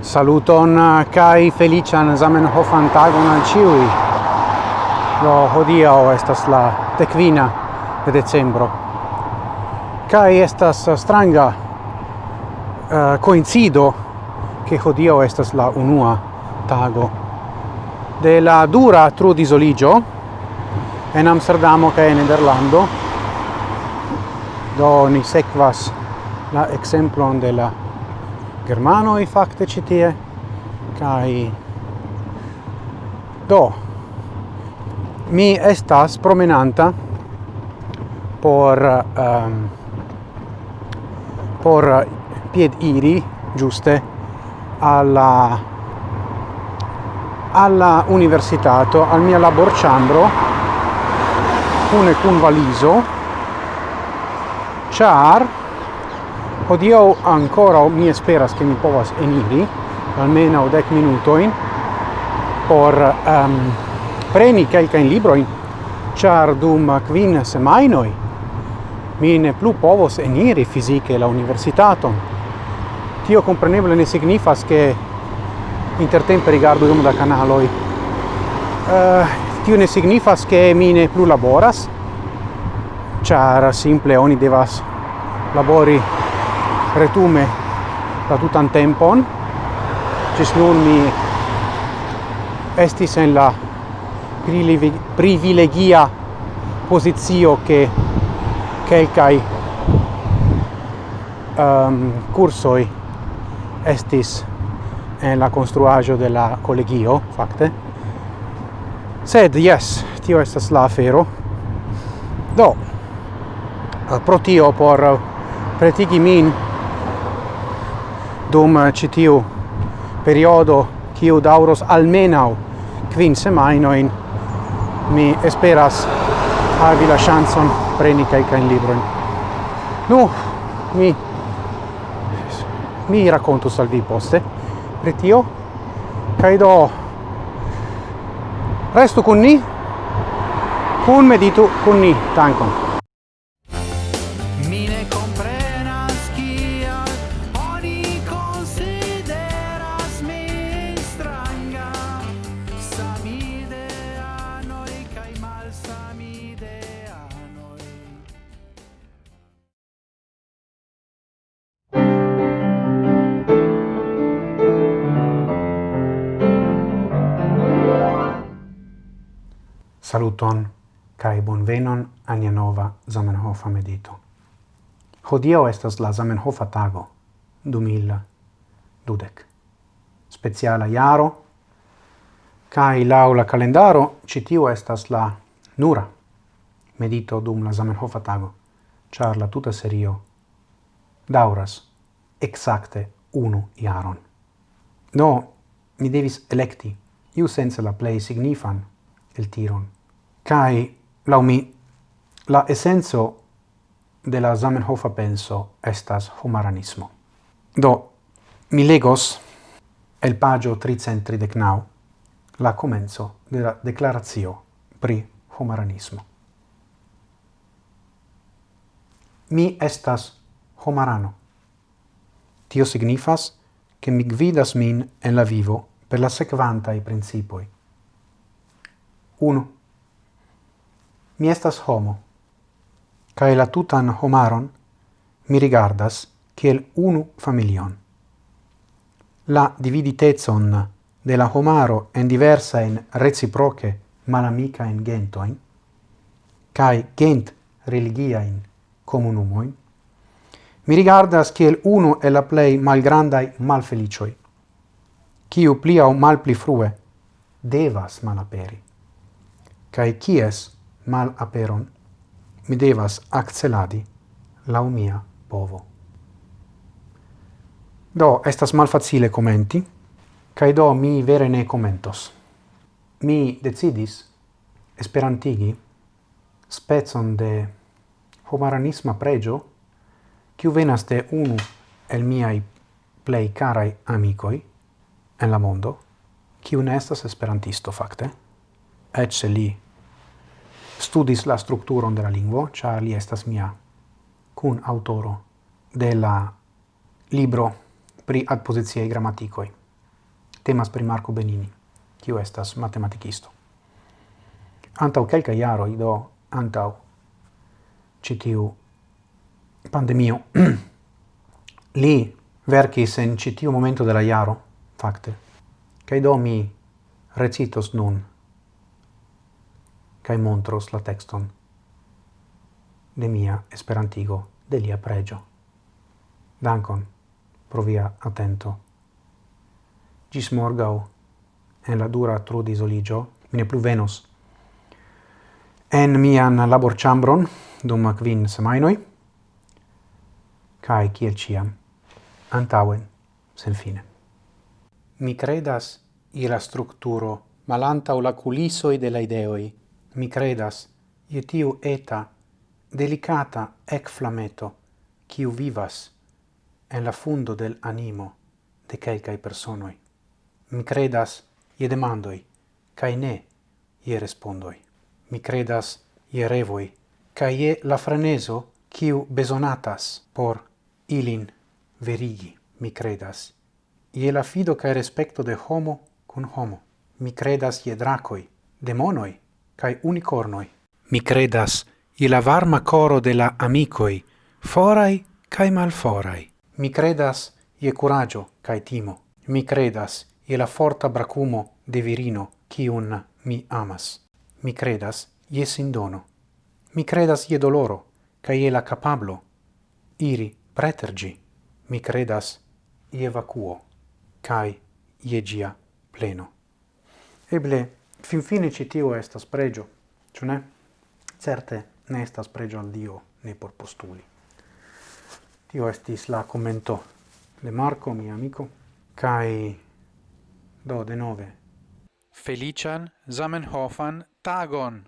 Saluton uh, kai felician Zamenhofan tagon al ciui. Do hodiaŭ estas la dekvina de decembro. Kai estas uh, stranga uh, coincido che hodiaŭ estas la unua tago de la dura tru disoligio en Amsterdamo ca en Nederlando. Do ni sekvas la exemplon de la germanoj fakte ĉi tie do mi estas promenanta por um, por pied iri giuste alla alla universitato al mio labor chambro cune cun valiso. Char odio ancora mi esperas che mi povas eniri almeno dec minutoin por um, preni quelcain libroin. Char dum quin semainoi mi ne plu povos eniri fisiche la universitaton. Tio compreneble ne signifas che intertempe rigardo dum da canaloi. Uh, tio ne signifas che mi ne plu laboras char simple oni devas labori retume la tutan tempon. Cis nun mi estis en la privilegia posizio che quelcai um, ehm, cursoi estis en la construagio de la collegio, facte, sed yes tio estas la afero. Do eh, pro tio por eh, pretigi min dum eh, citiu periodo kiu dauros almenau quin semainoin mi esperas havi la chanson preni kaj in libro nu mi mi racconto al vi poste pretio tio. Do restu con ni. Kun meditu con ni tankon Saluton kai bonvenon a nova Zamenhofa medito. Hodio estas la Zamenhofa tago, 2000 dudek. Speciala jaro kai laŭ la kalendaro ĉi estas la nura medito dum la Zamenhofa tago, Char la tuta serio dauras exacte unu jaron. No, mi devis electi, iu sense la plei signifan el tiron Cai, lau mi, la essenzo de la Zamenhofa penso estas humanismo. Do, mi legos el pagio 339 la comenzo de la declarazio pri humanismo. Mi estas homarano. Tio signifas che mi gvidas min en la vivo per la sequanta i principoi. 1 mi estas homo, cae la tutan homaron mi rigardas kiel unu familion. La dividitezon de la homaro en diversa in reciproce malamica in gentoin, cae gent religia in comunumoin, mi rigardas kiel unu e la plei malgrandai malfelicioi, kiu plia o mal pli frue devas malaperi, cae kies mal aperon. Mi devas acceladi la mia povo. Do, estas malfacile commenti, cae do mi vere ne commentos. Mi decidis esperantigi spezon de homaranisma pregio quiu venas de unu el miai plei carai amicoi en la mondo, quiu ne estas esperantisto, facte, ecce li studis la structuron de la lingvo, char li estas mia kun autoro de la libro pri adpoziciaj gramatikoj. Temas pri Marco Benini, kiu estas matematikisto. Antau kelkaj iaro, do antau citiu pandemio, li verkis en citiu momento de la iaro, fakte. Kaj do mi recitos nun cae montros la texton de mia esperantigo de lia pregio. Dankon pro via attento. Gis morgau, en la dura trudisoligio, mine plu venos en mian labor chambron dum quin semainoi, cae ciel ciam, antauen, sen fine. Mi credas ira structuro structuro o la culisoi de la ideoi mi credas, je tiu eta, delicata ec flameto, quiu vivas en la fundo del animo de quelcae personoi. Mi credas je demandoi, cae ne je respondoi. Mi credas je revoi, cae je la freneso quiu besonatas por ilin verigi, mi credas. Je la fido cae respecto de homo cun homo. Mi credas je dracoi, demonoi, cae unicornoi. Mi credas, i la varma coro de la amicoi, forai cae malforai. Mi credas, ie curaggio cae timo. Mi credas, ie la forta bracumo de virino, cium mi amas. Mi credas, ie sindono. Mi credas ie doloro, cae ie la capablo. Iri, pretergi. Mi credas, ie vacuo, cae ie gia pleno. Eble, Finfine ci tio estas pregio, ĉu ne? Certe ne estas pregio al Dio, ne por postuli. Tio estis la commento de Marco, mia amico, cae do de nove. Felician Zamenhofan tagon!